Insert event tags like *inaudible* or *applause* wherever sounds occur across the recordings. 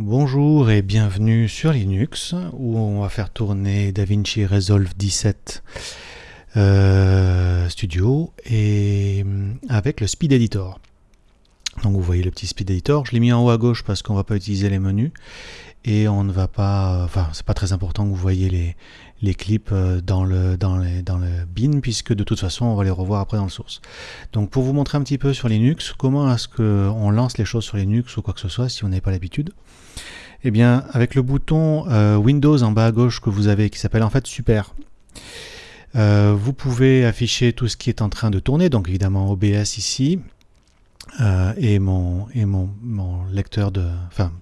Bonjour et bienvenue sur Linux où on va faire tourner DaVinci Resolve 17 euh, Studio et euh, avec le Speed Editor. Donc vous voyez le petit Speed Editor, je l'ai mis en haut à gauche parce qu'on ne va pas utiliser les menus et on ne va pas, enfin c'est pas très important que vous voyez les, les clips euh, dans le, dans, dans le bin puisque de toute façon on va les revoir après dans le source. Donc pour vous montrer un petit peu sur Linux, comment est-ce qu'on lance les choses sur Linux ou quoi que ce soit si on n'a pas l'habitude, eh bien, avec le bouton euh, Windows en bas à gauche que vous avez, qui s'appelle en fait Super, euh, vous pouvez afficher tout ce qui est en train de tourner, donc évidemment OBS ici, euh, et, mon, lecteur de, enfin,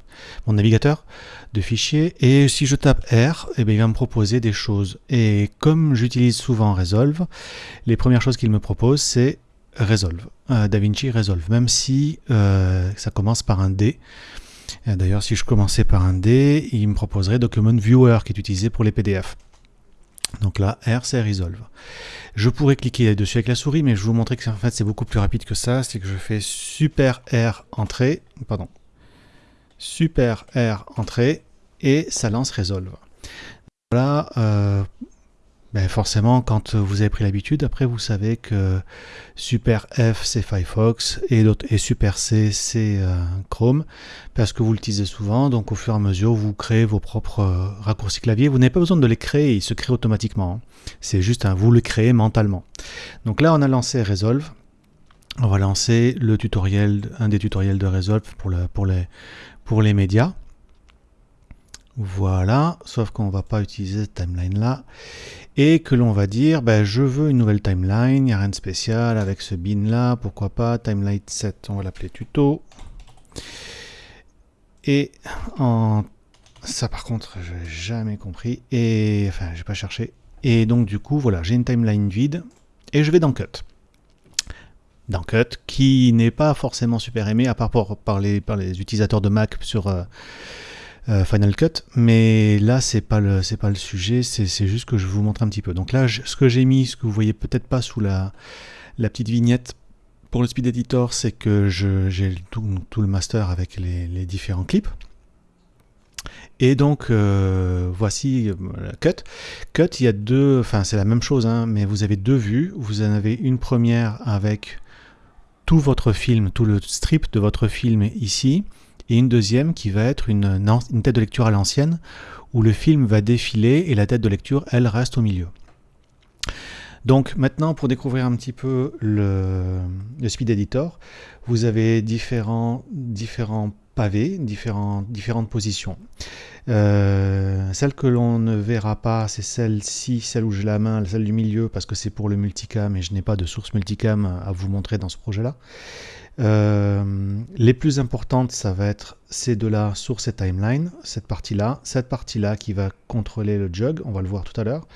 mon navigateur de fichiers. Et si je tape R, eh bien, il va me proposer des choses. Et comme j'utilise souvent Resolve, les premières choses qu'il me propose, c'est Resolve, DaVinci Resolve, même si ça commence par un D. D'ailleurs, si je commençais par un D, il me proposerait Document Viewer qui est utilisé pour les PDF. Donc là, R, c'est Resolve. Je pourrais cliquer dessus avec la souris, mais je vais vous montrer que c'est beaucoup plus rapide que ça. C'est que je fais Super R Entrée, pardon, Super R Entrée, et ça lance Resolve. Voilà, euh, ben forcément, quand vous avez pris l'habitude, après vous savez que Super F c'est Firefox et, et Super C c'est euh, Chrome, parce que vous l'utilisez souvent, donc au fur et à mesure vous créez vos propres euh, raccourcis clavier. Vous n'avez pas besoin de les créer, ils se créent automatiquement. Hein. C'est juste un vous le créez mentalement. Donc là on a lancé Resolve. On va lancer le tutoriel, un des tutoriels de Resolve pour, pour, les, pour les médias. Voilà, sauf qu'on ne va pas utiliser cette timeline là et que l'on va dire ben, je veux une nouvelle timeline, il n'y a rien de spécial avec ce bin là, pourquoi pas, timeline 7, on va l'appeler tuto. Et ça par contre, je n'ai jamais compris, et enfin j'ai pas cherché. Et donc du coup, voilà, j'ai une timeline vide, et je vais dans Cut. Dans Cut, qui n'est pas forcément super aimé, à part par, les, par les utilisateurs de Mac sur... Euh, euh, Final Cut, mais là c'est pas le c'est pas le sujet, c'est juste que je vous montre un petit peu. Donc là, ce que j'ai mis, ce que vous voyez peut-être pas sous la, la petite vignette pour le Speed Editor, c'est que j'ai tout, le master avec les, différents clips. Et donc euh, voici euh, Cut. Cut, il y a deux, enfin c'est la même chose, hein, mais vous avez deux vues. Vous en avez une première avec tout votre film, tout le strip de votre film ici, et une deuxième qui va être une, tête de lecture à l'ancienne, où le film va défiler et la tête de lecture, elle, reste au milieu. Donc maintenant, pour découvrir un petit peu le, le Speed Editor, vous avez différents, différents pavés, différents, différentes positions. Euh, celle que l'on ne verra pas, c'est celle-ci, celle où j'ai la main, celle du milieu, parce que c'est pour le multicam et je n'ai pas de source multicam à vous montrer dans ce projet-là. Euh, les plus importantes, ça va être ces deux-là, source et timeline, cette partie-là, cette partie-là qui va contrôler le jug, on va le voir tout à l'heure.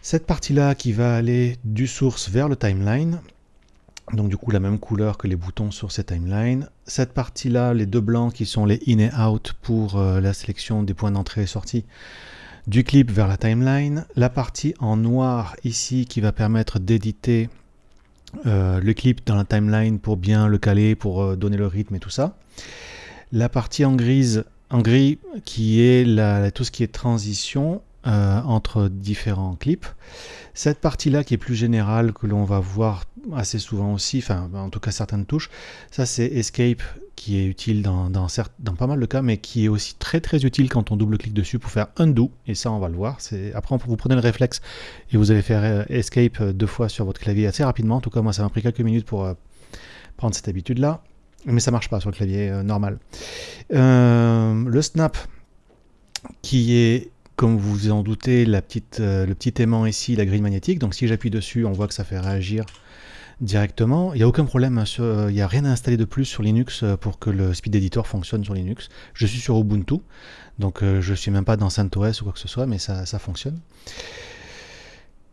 Cette partie-là qui va aller du source vers le timeline, donc du coup la même couleur que les boutons source et timeline. Cette partie-là, les deux blancs qui sont les in et out pour euh, la sélection des points d'entrée et sortie du clip vers la timeline. La partie en noir ici qui va permettre d'éditer euh, le clip dans la timeline pour bien le caler, pour euh, donner le rythme et tout ça. La partie en, grise, en gris qui est la, tout ce qui est transition euh, entre différents clips. Cette partie-là qui est plus générale, que l'on va voir assez souvent aussi, enfin en tout cas certaines touches, ça c'est Escape qui est utile dans, pas mal de cas, mais qui est aussi très très utile quand on double-clique dessus pour faire undo, et ça on va le voir. Après vous prenez le réflexe et vous allez faire euh, Escape euh, deux fois sur votre clavier assez rapidement, en tout cas moi ça m'a pris quelques minutes pour prendre cette habitude-là, mais ça marche pas sur le clavier normal. le snap, qui est comme vous vous en doutez, petite, le petit aimant ici, la grille magnétique. Donc si j'appuie dessus, on voit que ça fait réagir directement. Il n'y a aucun problème, hein, euh, il n'y a rien à installer de plus sur Linux euh, pour que le Speed Editor fonctionne sur Linux. Je suis sur Ubuntu, donc euh, je ne suis même pas dans CentOS ou quoi que ce soit, mais ça, fonctionne.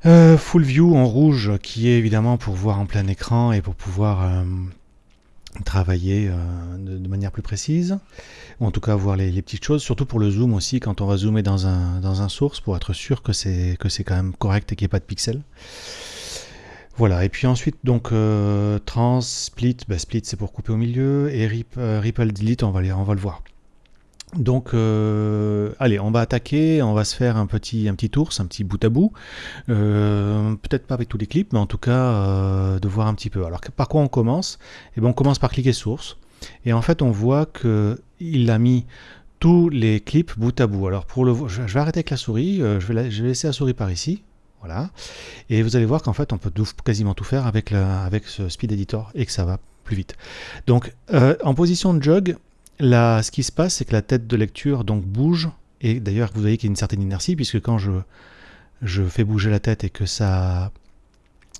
full View en rouge, qui est évidemment pour voir en plein écran et pour pouvoir travailler de, manière plus précise, ou en tout cas voir les, petites choses, surtout pour le zoom aussi, quand on va zoomer dans un, dans un source, pour être sûr que c'est quand même correct et qu'il n'y ait pas de pixels. Voilà, et puis ensuite, donc, euh, trans, split, bah, split c'est pour couper au milieu, et rip, euh, ripple delete, on va, on va le voir. Donc, euh, allez, on va attaquer, on va se faire un petit, un tour, un petit bout à bout. Euh, peut-être pas avec tous les clips, mais en tout cas, euh, de voir un petit peu. Alors, par quoi on commence? Eh bien, on commence par cliquer source. Et en fait, on voit qu'il a mis tous les clips bout à bout. Alors, pour le, je vais arrêter avec la souris, je vais, je vais laisser la souris par ici. Voilà. Et vous allez voir qu'en fait, on peut quasiment tout faire avec, avec ce Speed Editor et que ça va plus vite. Donc, en position de jog, Là, ce qui se passe, c'est que la tête de lecture donc bouge, et d'ailleurs vous voyez qu'il y a une certaine inertie, puisque quand je, je fais bouger la tête et que ça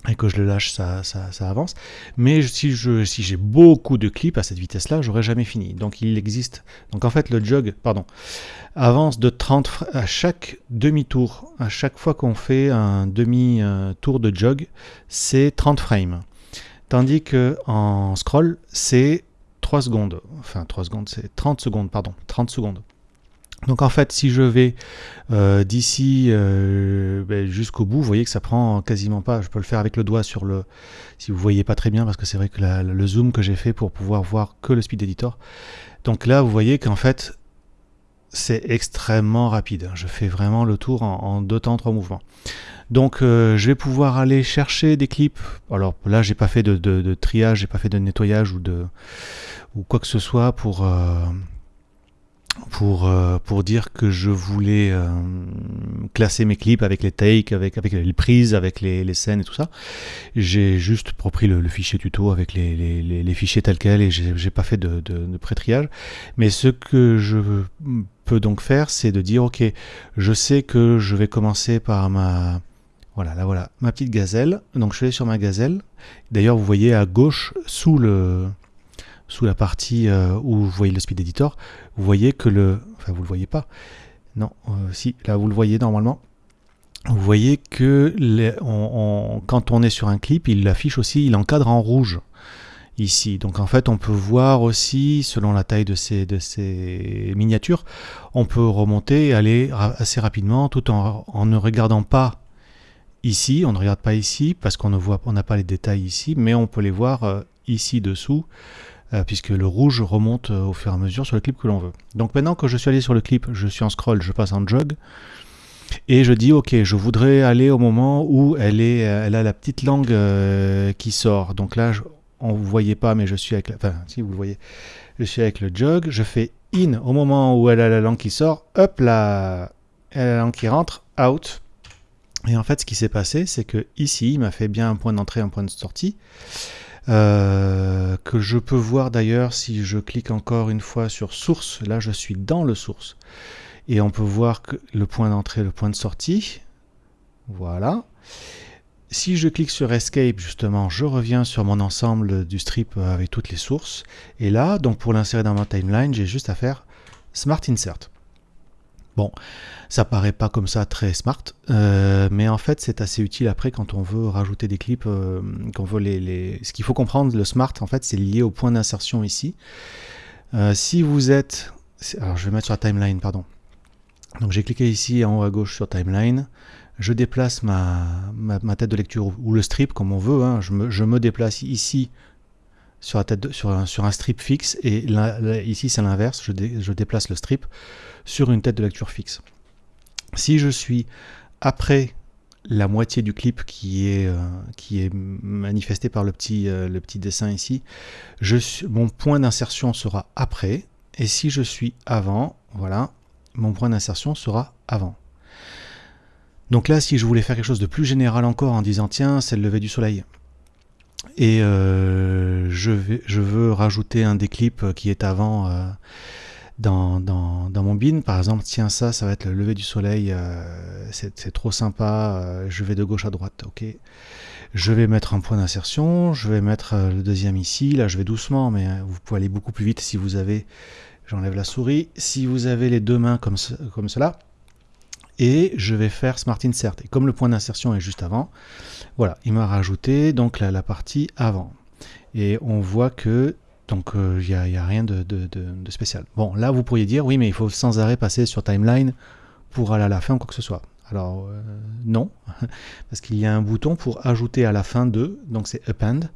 et que je le lâche, ça, ça, avance. Mais si j'ai si beaucoup de clips à cette vitesse-là, j'aurais jamais fini. Donc il existe. Donc en fait, le jog, pardon, avance de 30 à chaque demi-tour. À chaque fois qu'on fait un demi-tour de jog, c'est 30 frames. Tandis que en scroll, c'est 3 secondes, enfin 3 secondes, c'est 30 secondes, pardon, 30 secondes. Donc en fait, si je vais euh, d'ici euh, ben, jusqu'au bout, vous voyez que ça prend quasiment pas. Je peux le faire avec le doigt sur le. Si vous voyez pas très bien, parce que c'est vrai que le zoom que j'ai fait pour pouvoir voir que le speed editor. Donc là, vous voyez qu'en fait, c'est extrêmement rapide. Je fais vraiment le tour en, deux temps, trois mouvements. Donc euh, je vais pouvoir aller chercher des clips. Alors là, j'ai pas fait de, triage, j'ai pas fait de nettoyage ou de ou quoi que ce soit pour, euh, pour, euh, pour dire que je voulais classer mes clips avec les takes, avec, avec les prises, avec les, les scènes et tout ça. J'ai juste repris le, fichier tuto avec les, les, les fichiers tels quels et j'ai pas fait de pré-triage. Mais ce que je donc faire, c'est de dire, ok, je sais que je vais commencer par ma... Voilà, là voilà, ma petite gazelle. Donc je vais sur ma gazelle. D'ailleurs, vous voyez à gauche, sous le, sous la partie euh, où vous voyez le speed editor, vous voyez que le... Enfin, vous le voyez pas. Non, euh, si, là, vous le voyez normalement. Vous voyez que les, quand on est sur un clip, il affiche aussi, il encadre en rouge Donc en fait, on peut voir aussi, selon la taille de ces, de ces miniatures, on peut remonter et aller assez rapidement tout en, ne regardant pas ici. On ne regarde pas ici parce qu'on n'a pas les détails ici, mais on peut les voir euh, ici dessous euh, puisque le rouge remonte euh, au fur et à mesure sur le clip que l'on veut. Donc maintenant que je suis allé sur le clip, je suis en scroll, je passe en jog, et je dis ok, je voudrais aller au moment où elle, est, elle a la petite langue qui sort. Donc là, on vous voyait pas, mais je suis avec, la, enfin si vous le voyez, je suis avec le jog, je fais in au moment où elle a la langue qui sort, hop là, elle a la langue qui rentre, out. Et en fait, ce qui s'est passé, c'est que ici, il m'a fait bien un point d'entrée, un point de sortie. Euh, que je peux voir d'ailleurs si je clique encore une fois sur source, là je suis dans le source, et on peut voir que le point d'entrée, le point de sortie, voilà. Si je clique sur Escape, justement, je reviens sur mon ensemble du strip avec toutes les sources, et là, donc pour l'insérer dans ma timeline, j'ai juste à faire Smart Insert. Bon, ça paraît pas comme ça très smart, euh, mais en fait c'est assez utile après quand on veut rajouter des clips, euh, veut les, Ce qu'il faut comprendre, le smart en fait c'est lié au point d'insertion ici. Euh, si vous êtes... Alors je vais mettre sur la timeline, pardon. Donc j'ai cliqué ici en haut à gauche sur timeline, je déplace ma, tête de lecture ou le strip comme on veut, hein. je, me, déplace ici sur, un, strip fixe et ici c'est l'inverse, je, déplace le strip sur une tête de lecture fixe. Si je suis après la moitié du clip qui est, euh, qui est manifesté par le petit, euh, le petit dessin ici, mon point d'insertion sera après, et si je suis avant, voilà, mon point d'insertion sera avant. Donc là, si je voulais faire quelque chose de plus général encore en disant tiens, c'est le lever du soleil, et euh, je, veux rajouter un des clips qui est avant dans, dans, mon bin, par exemple, tiens ça, ça va être le lever du soleil, euh, c'est trop sympa, euh, je vais de gauche à droite, ok. Je vais mettre un point d'insertion, je vais mettre euh, le deuxième ici, là je vais doucement, mais vous pouvez aller beaucoup plus vite si vous avez, j'enlève la souris, si vous avez les deux mains comme cela, et je vais faire Smart Insert. Et comme le point d'insertion est juste avant, voilà, il m'a rajouté donc la, partie avant. Et on voit que donc il euh, n'y a, rien de, spécial. Bon, là vous pourriez dire, oui, mais il faut sans arrêt passer sur timeline pour aller à la fin ou quoi que ce soit. Alors euh, non, *laughs* parce qu'il y a un bouton pour ajouter à la fin de, donc c'est append,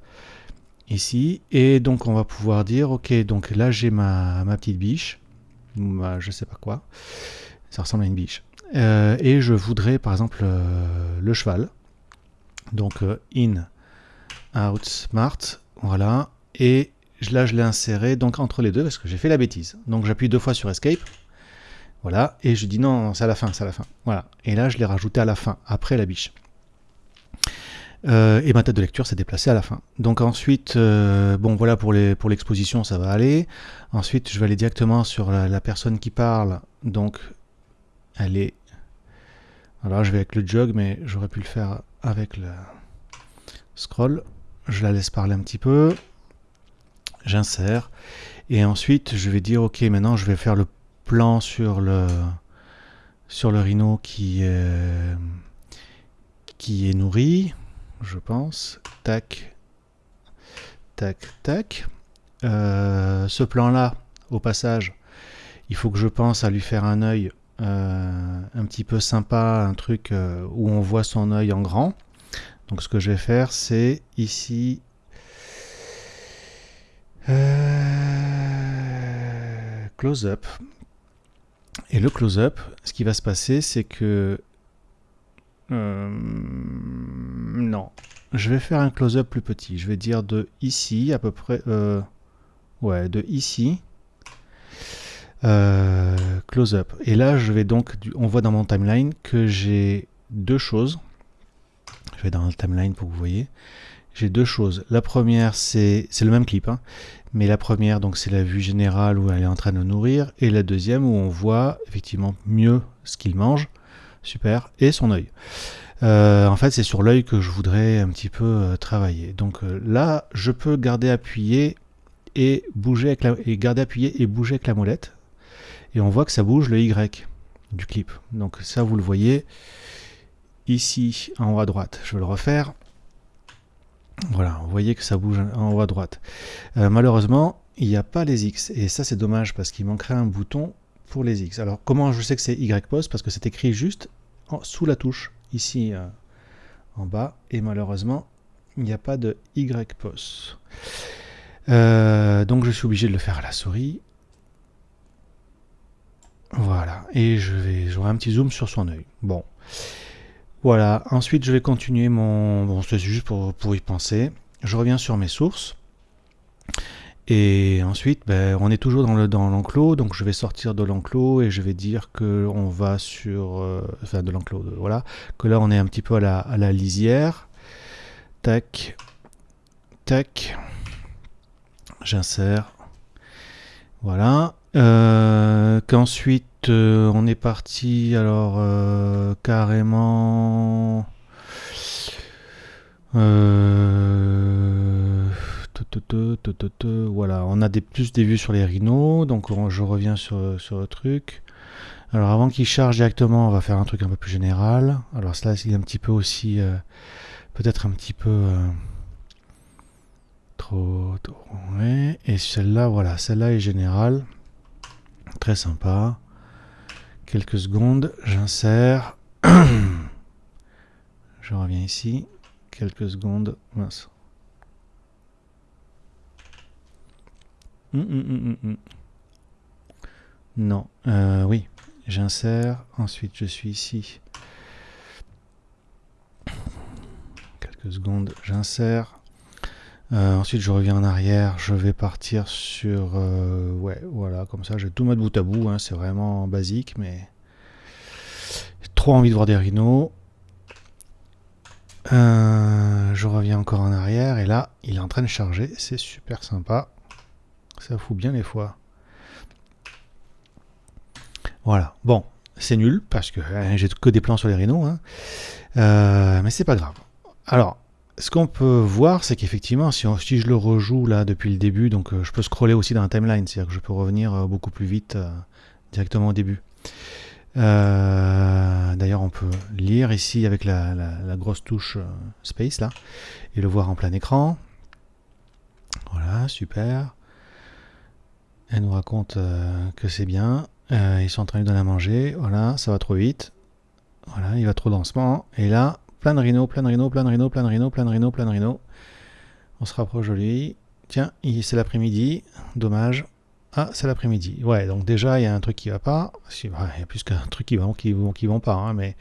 ici, et donc on va pouvoir dire, ok, donc là j'ai ma, ma, petite biche, bah, je sais pas quoi. Ça ressemble à une biche. Euh, et je voudrais par exemple euh, le cheval. Donc euh, in, out, smart, voilà. Et là je l'ai inséré donc entre les deux parce que j'ai fait la bêtise. Donc j'appuie deux fois sur escape. Voilà, et je dis non, c'est à la fin, c'est à la fin. Voilà, et là je l'ai rajouté à la fin, après la biche. et ma tête de lecture s'est déplacée à la fin. Donc ensuite, bon voilà pour l'exposition, ça va aller. Ensuite, je vais aller directement sur la, la personne qui parle. Donc elle est... Alors je vais avec le jog, mais j'aurais pu le faire avec le scroll. Je la laisse parler un petit peu. J'insère. Et ensuite, je vais dire, ok, maintenant je vais faire le plan sur le, sur le rhino qui est, nourri, je pense. Tac, tac, tac. Euh, ce plan-là, au passage, il faut que je pense à lui faire un œil euh, un petit peu sympa, un truc euh, où on voit son œil en grand. Donc ce que je vais faire, c'est ici... Euh, close-up. Et le close-up, ce qui va se passer, c'est que... non. Je vais faire un close-up plus petit. Je vais dire de ici, à peu près... ouais, de ici euh, close up. Et là, je vais donc, on voit dans mon timeline que j'ai deux choses. Je vais dans le timeline pour que vous voyez. J'ai deux choses. La première, c'est le même clip, hein. mais la première, donc c'est la vue générale où elle est en train de nourrir, et la deuxième où on voit effectivement mieux ce qu'il mange, super, et son œil. Euh, en fait, c'est sur l'œil que je voudrais un petit peu euh, travailler. Donc là, je peux garder appuyé et bouger avec la, et garder appuyé et bouger avec la molette et on voit que ça bouge le Y du clip. Donc ça, vous le voyez ici en haut à droite. Je vais le refaire. Voilà, vous voyez que ça bouge en haut à droite. Euh, malheureusement, il n'y a pas les X. Et ça, c'est dommage parce qu'il manquerait un bouton pour les X. Alors, comment je sais que c'est Y pose? Parce que c'est écrit juste sous la touche, ici euh, en bas. Et malheureusement, il n'y a pas de Y pose. Euh, donc, je suis obligé de le faire à la souris. Voilà, et je vais j'aurai un petit zoom sur son œil. Bon, voilà. Ensuite, je vais continuer mon... Bon, c'est juste pour, y penser. Je reviens sur mes sources. Et ensuite, ben, on est toujours dans le dans l'enclos, donc je vais sortir de l'enclos et je vais dire que on va sur, euh, enfin de l'enclos, voilà, que là on est un petit peu à à la lisière. Tac, tac, j'insère, voilà. Euh, qu'ensuite euh, on est parti alors euh, carrément voilà. On a des plus des vues sur les rhinos donc je reviens sur, sur le truc. Alors avant qu'il charge directement on va faire un truc un peu plus général. Alors cela c'est un petit peu aussi peut-être un petit peu trop, trop et celle-là voilà celle-là est générale Très sympa. Quelques secondes, j'insère. *clears throat* Je reviens ici. Quelques secondes. Mince. Hum, hum, hum, non, euh, oui, j'insère. Ensuite, je suis ici. Quelques secondes, j'insère. Euh, ensuite, je reviens en arrière. Je vais partir sur... Euh, ouais, voilà, comme ça. Je vais tout mettre bout à bout. Hein, c'est vraiment basique, mais... Trop envie de voir des rhinos. Euh, je reviens encore en arrière. Et là, il est en train de charger. C'est super sympa. Ça fout bien les fois. Voilà. Bon, c'est nul parce que hein, j'ai que des plans sur les rhinos. Hein. mais c'est pas grave. Alors, ce qu'on peut voir, c'est qu'effectivement, si, je le rejoue là depuis le début, donc euh, je peux scroller aussi dans la timeline, c'est-à-dire que je peux revenir euh, beaucoup plus vite euh, directement au début. D'ailleurs, on peut lire ici avec la, grosse touche Space là, et le voir en plein écran. Voilà, super. Elle nous raconte que c'est bien. ils sont en train de donner à manger. Voilà, ça va trop vite. Voilà, il va trop doucement. Et là, Plein de rhinos, plein de rhinos, plein de rhinos, plein de rhinos, plein de rhinos. On se rapproche de lui. Tiens, c'est l'après-midi. Dommage. Ah, c'est l'après-midi. Ouais, donc déjà, il y a un truc qui va pas. Il y a plus qu'un truc qui va qui vont, qui vont pas. Hein, mais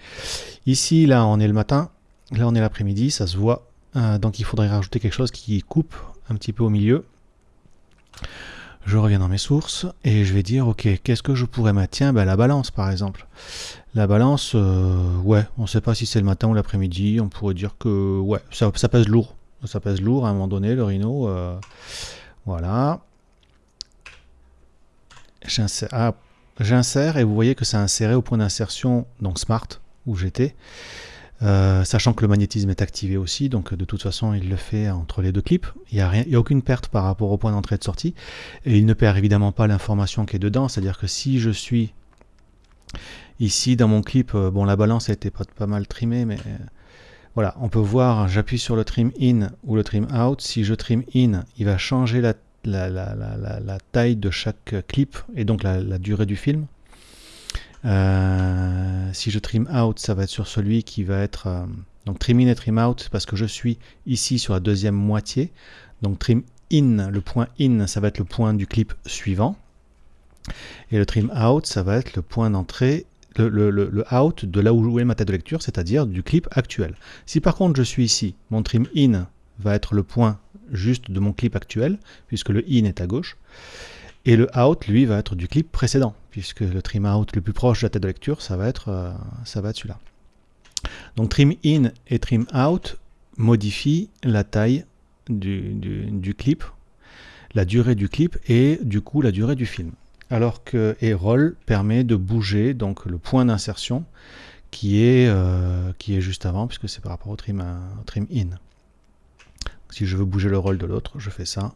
ici, là, on est le matin. Là, on est l'après-midi. Ça se voit. Euh, donc, il faudrait rajouter quelque chose qui coupe un petit peu au milieu. Je reviens dans mes sources et je vais dire, ok, qu'est-ce que je pourrais mettre? Ben, la balance, par exemple. La balance, euh, ouais, on ne sait pas si c'est le matin ou l'après-midi. On pourrait dire que, ouais, ça, pèse lourd. Ça pèse lourd à un moment donné, le Rhino. Euh, voilà. Ah, j'insère et vous voyez que c'est inséré au point d'insertion, donc Smart, où j'étais. Euh, sachant que le magnétisme est activé aussi, donc de toute façon il le fait entre les deux clips. Il n'y a, aucune perte par rapport au point d'entrée et de sortie. Et il ne perd évidemment pas l'information qui est dedans, c'est-à-dire que si je suis ici dans mon clip, euh, bon la balance a été pas, mal trimée, mais euh, voilà, on peut voir, j'appuie sur le trim in ou le trim out. Si je trim in, il va changer la, taille de chaque clip et donc la, durée du film. Euh, si je trim out, ça va être sur celui qui va être... Euh, donc trim in et trim out parce que je suis ici sur la deuxième moitié. Donc trim in, le point in, ça va être le point du clip suivant. Et le trim out, ça va être le point d'entrée, le, le, out de là où est ma tête de lecture, c'est-à-dire du clip actuel. Si par contre je suis ici, mon trim in va être le point juste de mon clip actuel, puisque le in est à gauche. Et le out, lui, va être du clip précédent, puisque le trim out le plus proche de la tête de lecture, ça va être, euh, être celui-là. Donc trim in et trim out modifient la taille du, clip, la durée du clip et du coup la durée du film. Alors que et roll permet de bouger donc le point d'insertion qui est, euh, qui est juste avant, puisque c'est par rapport au trim, au trim in. Si je veux bouger le rôle de l'autre, je fais ça.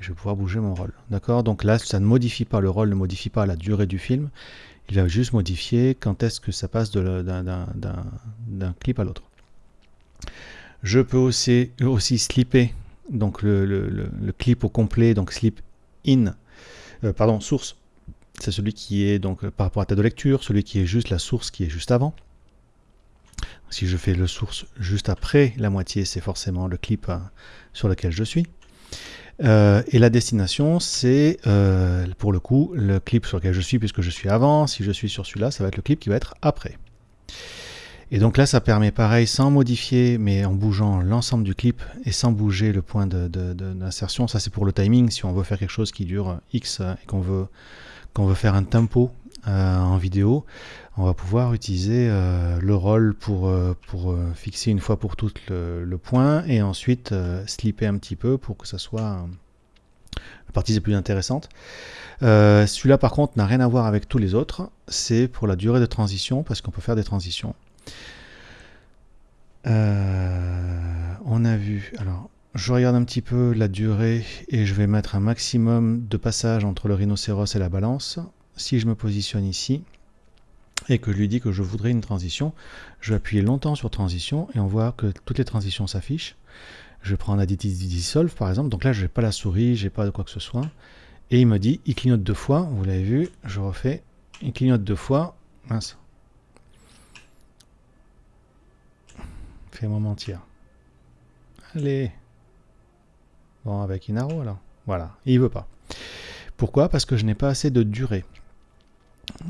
Je vais pouvoir bouger mon rôle. D'accord? Donc là, ça ne modifie pas le rôle, ne modifie pas la durée du film. Il va juste modifier quand est-ce que ça passe d'un clip à l'autre. Je peux aussi, aussi slipper donc le, clip au complet, donc slip in, euh, pardon, source. C'est celui qui est donc par rapport à ta de lecture, celui qui est juste la source qui est juste avant. Si je fais le source juste après la moitié, c'est forcément le clip euh, sur lequel je suis. Euh, et la destination, c'est euh, pour le coup le clip sur lequel je suis puisque je suis avant. Si je suis sur celui-là, ça va être le clip qui va être après. Et donc là, ça permet pareil, sans modifier, mais en bougeant l'ensemble du clip et sans bouger le point d'insertion. ça, c'est pour le timing. Si on veut faire quelque chose qui dure X et qu'on veut, qu'on veut faire un tempo en vidéo, on va pouvoir utiliser euh, le rôle pour, euh, pour euh, fixer une fois pour toutes le, point et ensuite slipper un petit peu pour que ça soit la partie la plus intéressante. Celui-là par contre n'a rien à voir avec tous les autres, c'est pour la durée de transition parce qu'on peut faire des transitions. on a vu, alors je regarde un petit peu la durée et je vais mettre un maximum de passage entre le rhinocéros et la balance. Si je me positionne ici, et que je lui dis que je voudrais une transition, je vais appuyer longtemps sur transition et on voit que toutes les transitions s'affichent. Je prends un Additive Dissolve par exemple, donc là je n'ai pas la souris, j'ai pas de quoi que ce soit. Et il me dit, il clignote deux fois, vous l'avez vu, je refais, il clignote deux fois, mince. Fais-moi mentir. Allez. Bon, avec Inaro alors. Voilà, il veut pas. Pourquoi? Parce que je n'ai pas assez de durée.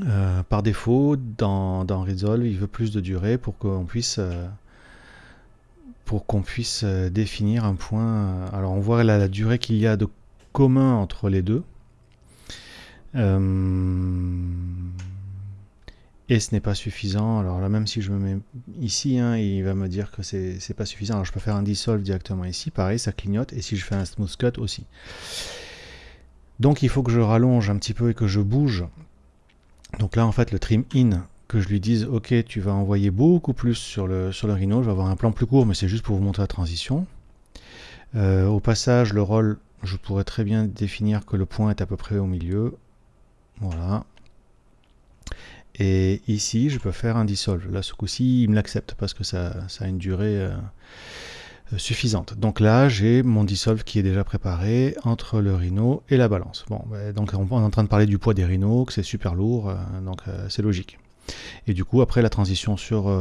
Euh, par défaut, dans, Resolve, il veut plus de durée pour qu'on puisse, euh, puisse euh, définir un point. Alors on voit la durée qu'il y a de commun entre les deux. et ce n'est pas suffisant. Alors là, même si je me mets ici, hein, il va me dire que c'est pas suffisant. Alors je peux faire un dissolve directement ici. Pareil, ça clignote. Et si je fais un smooth cut aussi. Donc il faut que je rallonge un petit peu et que je bouge donc là, en fait, le trim in, que je lui dise, ok, tu vas envoyer beaucoup plus sur le, sur Rhino, je vais avoir un plan plus court, mais c'est juste pour vous montrer la transition. Euh, au passage, le rôle, je pourrais très bien définir que le point est à peu près au milieu. Voilà. Et ici, je peux faire un dissolve. Là, ce coup-ci, il me l'accepte parce que ça, a une durée... Euh, suffisante. Donc là, j'ai mon dissolve qui est déjà préparé entre le rhino et la balance. Bon, bah, donc on est en train de parler du poids des rhinos, que c'est super lourd, euh, donc euh, c'est logique. Et du coup, après la transition sur,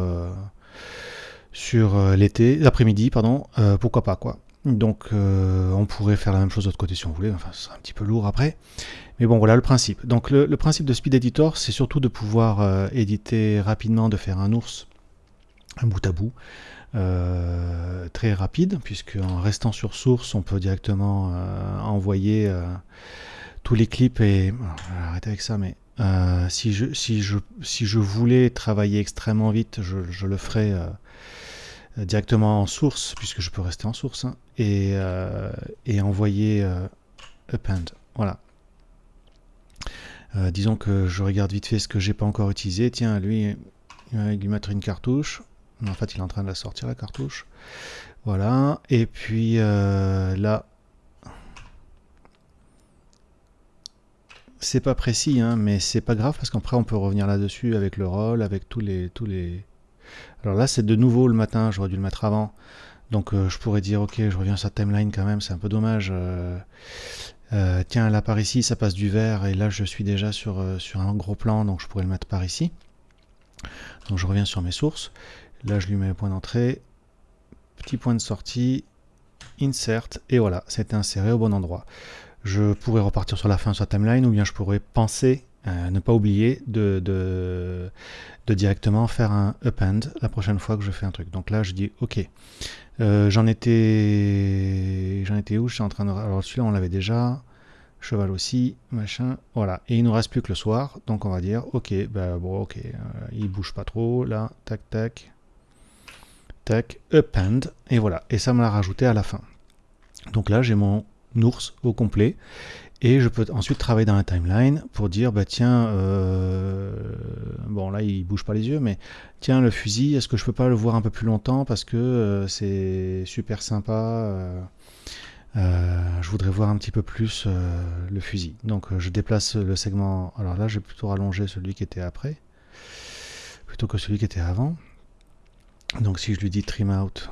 sur l'été, l'après-midi, pardon, pourquoi pas quoi. Donc on pourrait faire la même chose de l'autre côté si on voulait, enfin ce un petit peu lourd après. Mais bon, voilà le principe. Donc le, principe de Speed Editor, c'est surtout de pouvoir euh, éditer rapidement, de faire un ours, un bout à bout, euh, très rapide, puisque en restant sur source, on peut directement euh, envoyer tous les clips et... arrêter avec ça, mais si, je, si, je, si je voulais travailler extrêmement vite, je, le ferais directement en source, puisque je peux rester en source, hein, et, et envoyer append. Voilà, euh, disons que je regarde vite fait ce que j'ai pas encore utilisé. Tiens, lui, il lui mettre une cartouche. En fait, il est en train de la sortir, la cartouche. Voilà. Et puis euh, là, c'est pas précis, hein, mais c'est pas grave parce qu'après on peut revenir là-dessus avec le rôle, avec tous les, tous les. Alors là, c'est de nouveau le matin. J'aurais dû le mettre avant. Donc euh, je pourrais dire, ok, je reviens sur sa timeline quand même. C'est un peu dommage. Euh, tiens, là par ici, ça passe du vert, et là je suis déjà sur un gros plan, donc je pourrais le mettre par ici. Donc je reviens sur mes sources. Là je lui mets le point d'entrée, petit point de sortie, insert, et voilà, c'est inséré au bon endroit. Je pourrais repartir sur la fin sur la timeline, ou bien je pourrais penser, ne pas oublier de, directement faire un append la prochaine fois que je fais un truc. Donc là je dis ok. Euh, j'en étais... J'en étais où? Je suis en train de... Alors celui-là, on l'avait déjà. Cheval aussi, machin. Voilà. Et il nous reste plus que le soir. Donc on va dire, ok, bah bon, ok. Euh, il bouge pas trop. Là, tac, tac. Tac, append. Et voilà. Et ça me l'a rajouté à la fin. Donc là, j'ai mon ours au complet. Et je peux ensuite travailler dans la timeline pour dire, bah tiens, euh, bon là il bouge pas les yeux, mais tiens le fusil, est-ce que je peux pas le voir un peu plus longtemps parce que euh, c'est super sympa. Euh, je voudrais voir un petit peu plus le fusil. Donc je déplace le segment. Alors là, j'ai plutôt rallongé celui qui était après, plutôt que celui qui était avant. Donc si je lui dis trim out,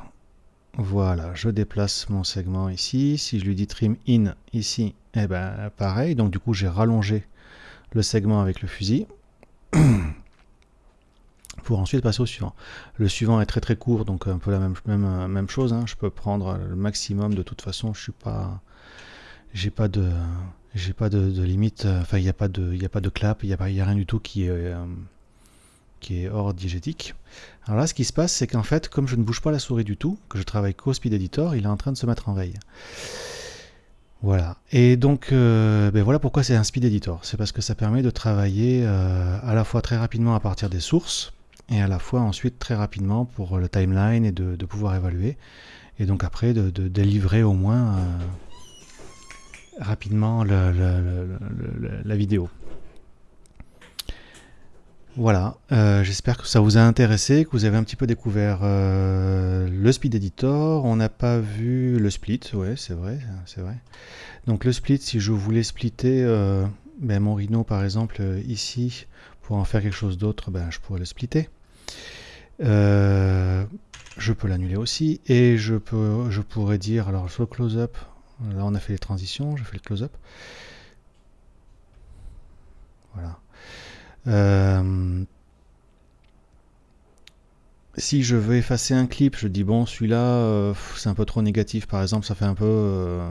voilà, je déplace mon segment ici. Si je lui dis trim in ici, eh ben pareil. Donc du coup, j'ai rallongé le segment avec le fusil. *clears throat* pour ensuite passer au suivant. Le suivant est très très court, donc un peu la même, même, chose. Hein. Je peux prendre le maximum. De toute façon, je suis pas, j'ai pas de, j'ai pas de, limite. Enfin, il n'y a pas de, clap, il n'y a, rien du tout qui est euh, qui est hors diégétique. Alors là, ce qui se passe, c'est qu'en fait, comme je ne bouge pas la souris du tout, que je travaille qu'au Speed Editor, il est en train de se mettre en veille. Voilà. Et donc, euh, ben voilà pourquoi c'est un Speed Editor. C'est parce que ça permet de travailler euh, à la fois très rapidement à partir des sources, et à la fois ensuite très rapidement pour le timeline et de, pouvoir évaluer. Et donc après, de, délivrer au moins euh, rapidement la vidéo. Voilà, euh, j'espère que ça vous a intéressé, que vous avez un petit peu découvert euh, le Speed Editor. On n'a pas vu le split, ouais, c'est vrai, c'est vrai. Donc le split, si je voulais splitter euh, ben, mon Rhino par exemple ici, pour en faire quelque chose d'autre, ben, je pourrais le splitter. je peux l'annuler aussi, et je, pourrais dire, alors sur le close-up, là on a fait les transitions, je fais le close-up. Voilà. Euh, si je veux effacer un clip, je dis bon celui-là euh, c'est un peu trop négatif par exemple, ça fait un peu euh,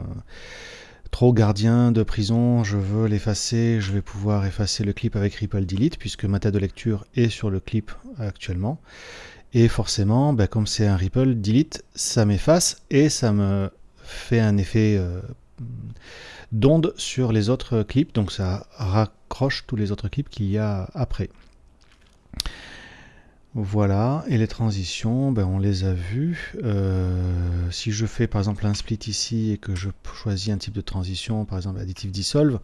trop gardien de prison, je veux l'effacer, je vais pouvoir effacer le clip avec Ripple Delete puisque ma tête de lecture est sur le clip actuellement. Et forcément, ben, comme c'est un Ripple Delete, ça m'efface et ça me fait un effet d'onde sur les autres clips, donc ça raccroche tous les autres clips qu'il y a après. Voilà, et les transitions, ben on les a vues. Euh, si je fais par exemple un split ici et que je choisis un type de transition, par exemple additive dissolve,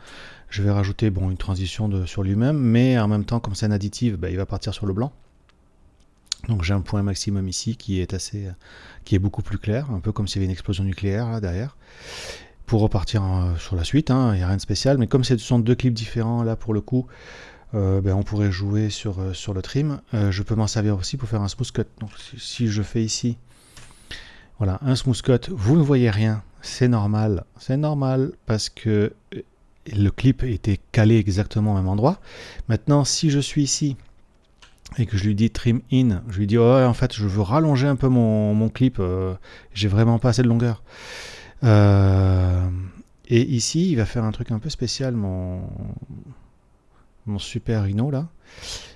je vais rajouter une transition sur lui-même, mais en même temps, comme c'est un additive, ben, il va partir sur le blanc. Donc j'ai un point maximum ici qui est assez, qui est beaucoup plus clair, un peu comme s'il y avait une explosion nucléaire derrière pour repartir sur la suite, hein, il n'y a rien de spécial, mais comme ce sont deux clips différents, là pour le coup, euh, ben, on pourrait jouer sur, euh, le trim. Euh, je peux m'en servir aussi pour faire un smooth cut. Donc si, je fais ici, voilà, un smooth cut, vous ne voyez rien, c'est normal, c'est normal parce que le clip était calé exactement au même endroit. Maintenant, si je suis ici et que je lui dis trim in, je lui dis oh, en fait je veux rallonger un peu mon, mon clip, j'ai vraiment pas assez de longueur. Euh, Et ici, il va faire un truc un peu spécial, mon, mon super Rhino là,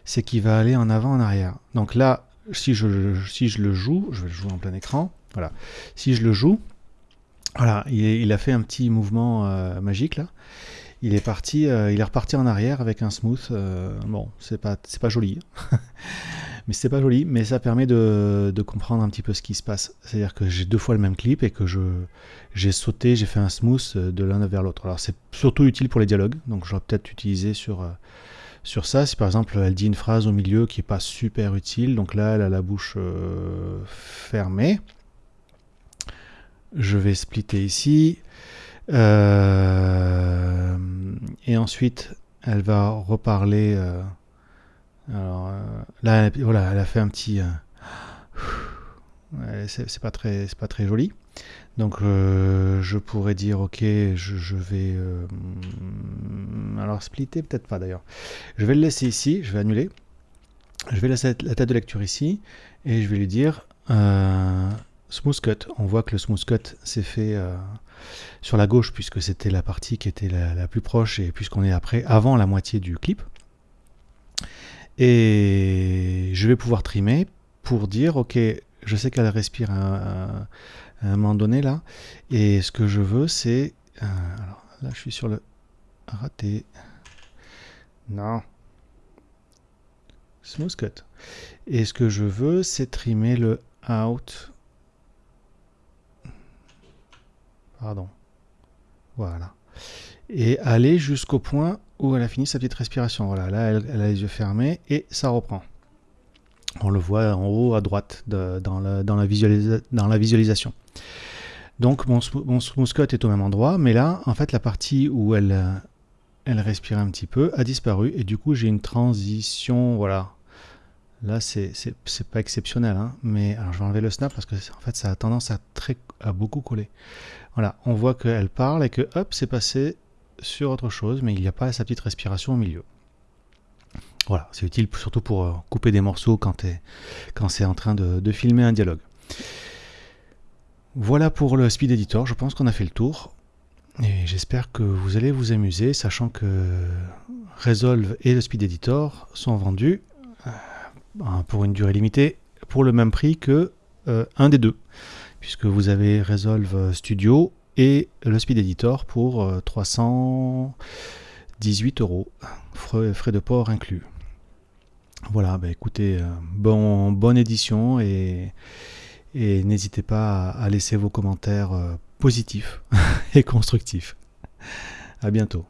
c'est qu'il va aller en avant, en arrière. Donc là, si je, si je le joue, je vais le jouer en plein écran, voilà. Si je le joue, voilà, il, a fait un petit mouvement euh, magique là. Il est parti, euh, il est reparti en arrière avec un smooth. Bon, c'est pas, c'est pas joli, *laughs* mais c'est pas joli, mais ça permet de, comprendre un petit peu ce qui se passe. C'est-à-dire que j'ai deux fois le même clip et que je, j'ai sauté, j'ai fait un smooth de l'un vers l'autre. Alors c'est surtout utile pour les dialogues, donc j'aurais peut-être utilisé sur sur ça. Si par exemple elle dit une phrase au milieu qui est pas super utile, donc là elle a la bouche fermée je vais splitter ici. Euh, et ensuite, elle va reparler. Euh, alors euh, là, voilà, elle a fait un petit. c'est pas très, c'est pas très joli. Donc je pourrais dire ok, je, vais. alors splitter peut-être pas d'ailleurs. Je vais le laisser ici. Je vais annuler. Je vais laisser la tête de lecture ici et je vais lui dire Smooth Cut. On voit que le Smooth Cut s'est fait euh, sur la gauche puisque c'était la partie qui était la, plus proche et puisqu'on est après, avant la moitié du clip. Et je vais pouvoir trimer pour dire, ok, je sais qu'elle respire à, un moment donné là. Et ce que je veux, c'est... Euh, là, je suis sur le raté. Non. Smooth cut. Et ce que je veux, c'est trimer le out Pardon. Voilà. Et aller jusqu'au point où elle a fini sa petite respiration. Voilà, là, elle, a les yeux fermés et ça reprend. On le voit en haut à droite dans, la, visualisation. Donc mon, mon smooth est au même endroit, mais là, en fait, la partie où elle, elle respire un petit peu a disparu et du coup, j'ai une transition, voilà, Là, c'est pas exceptionnel, hein, mais alors je vais enlever le snap parce que en fait, ça a tendance à, très, à beaucoup coller. Voilà, on voit qu'elle parle et que hop, c'est passé sur autre chose, mais il n'y a pas sa petite respiration au milieu. Voilà, c'est utile surtout pour euh, couper des morceaux quand, c'est en train de, filmer un dialogue. Voilà pour le Speed Editor, je pense qu'on a fait le tour. Et j'espère que vous allez vous amuser, sachant que Resolve et le Speed Editor sont vendus Hein, pour une durée limitée pour le même prix que euh, un des deux, puisque vous avez Resolve Studio et le Speed Editor pour 318 euh, euros, frais, de port inclus. Voilà, bah écoutez, euh, bon, bonne édition et, et n'hésitez pas à laisser vos commentaires positifs *laughs* et constructifs. À bientôt.